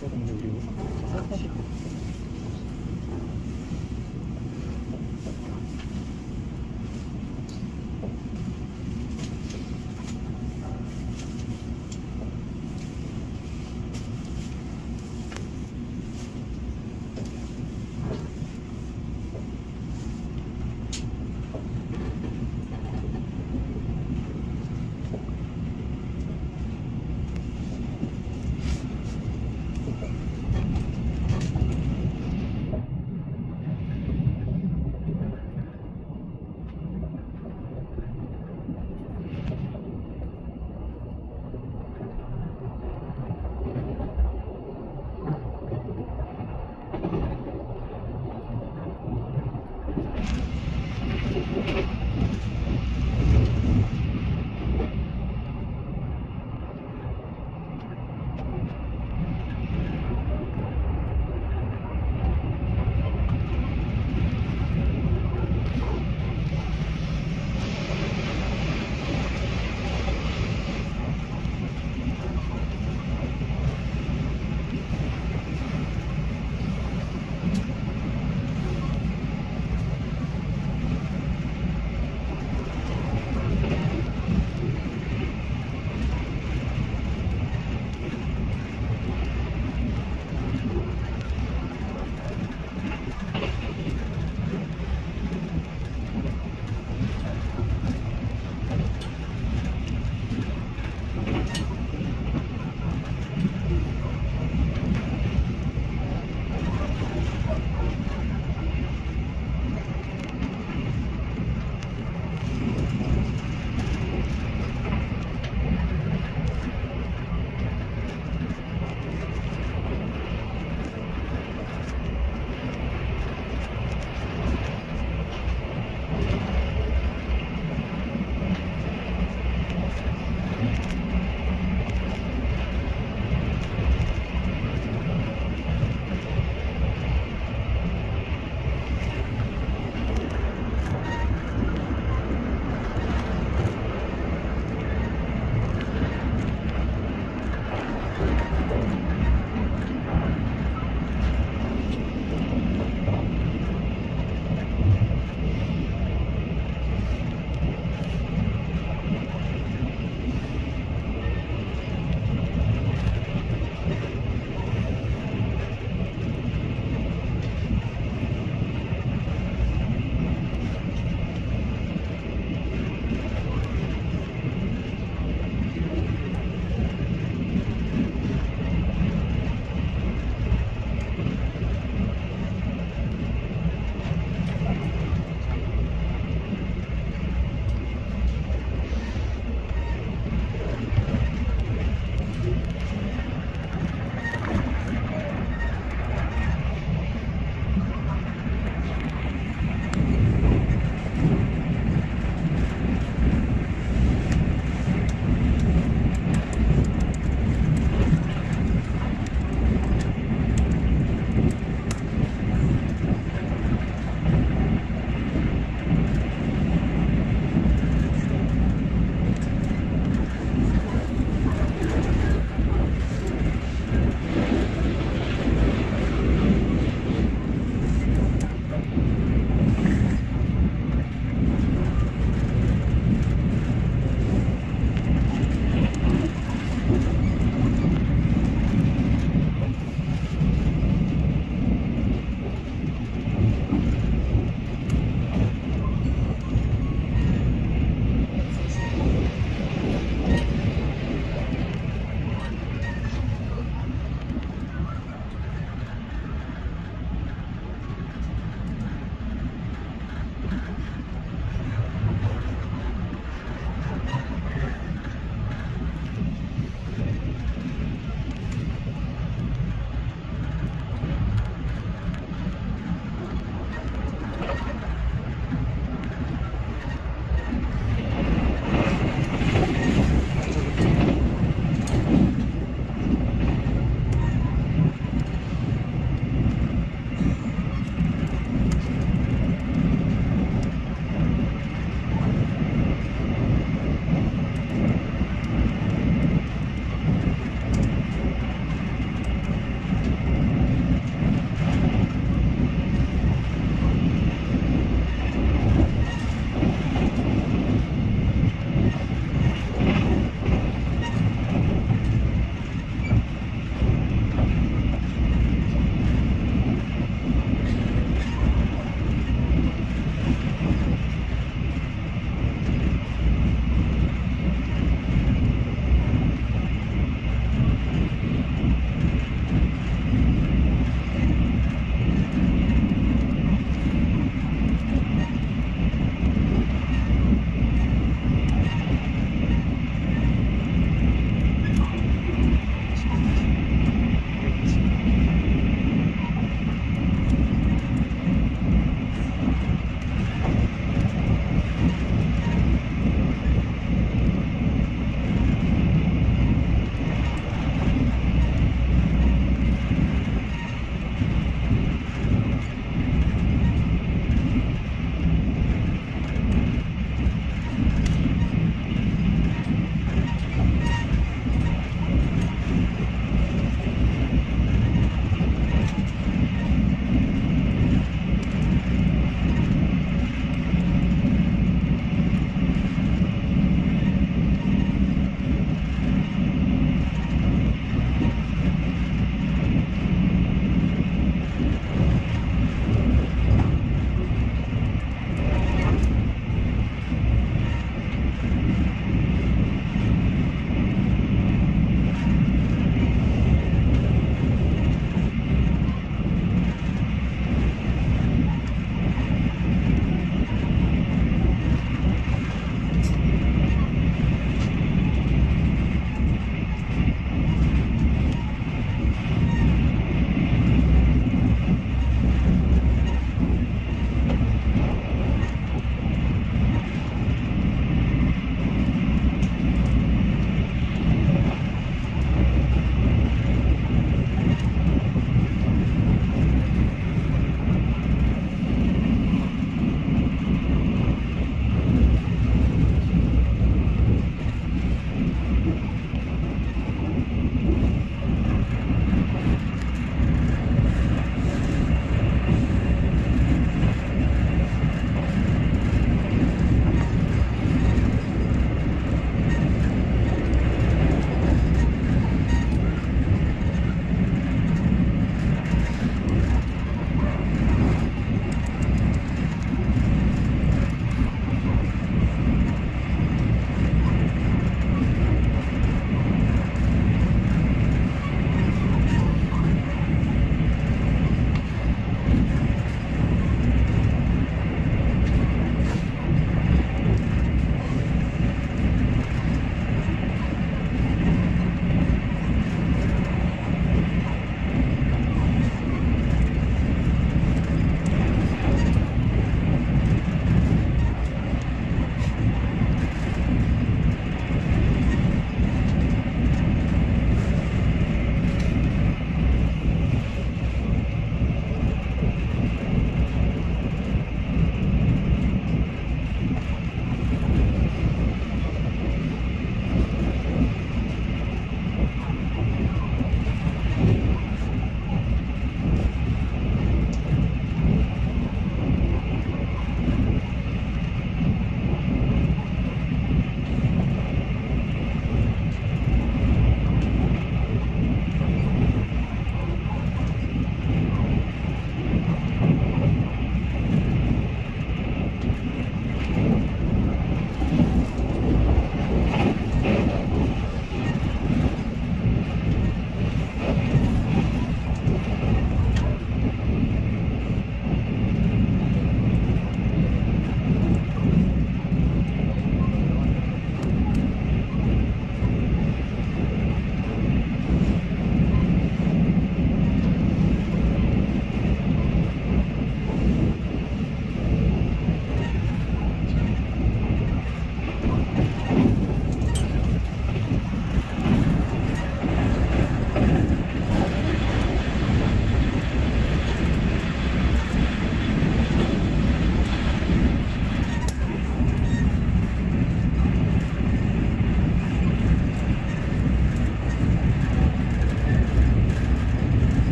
よろしくお願いします。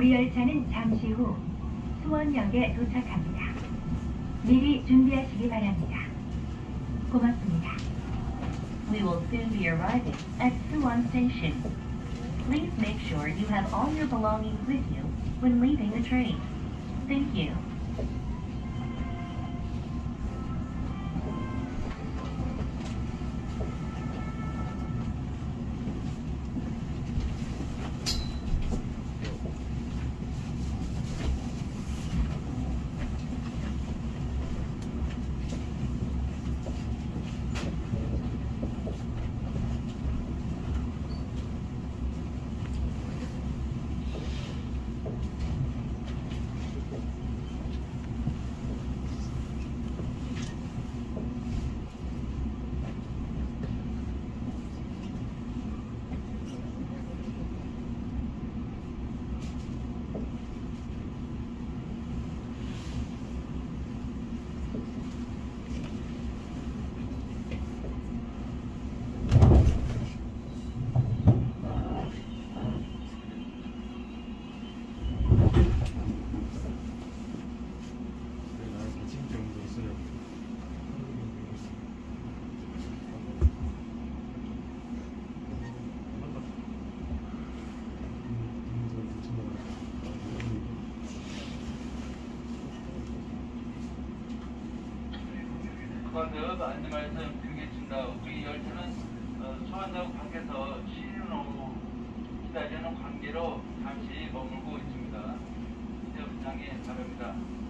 우리 열차는 잠시 후 수원역에 도착합니다. 미리 준비하시기 바랍니다. 고맙습니다. We will soon be arriving at Suwon Station. Please make sure you have all your belongings with you when leaving the train. Thank you. 그런데 안내 말씀 드리겠습니다. 우리 열차는 어, 수원역 밖에서 쉬는 오후 기다리는 관계로 잠시 머물고 있습니다. 이제 운항에 바랍니다.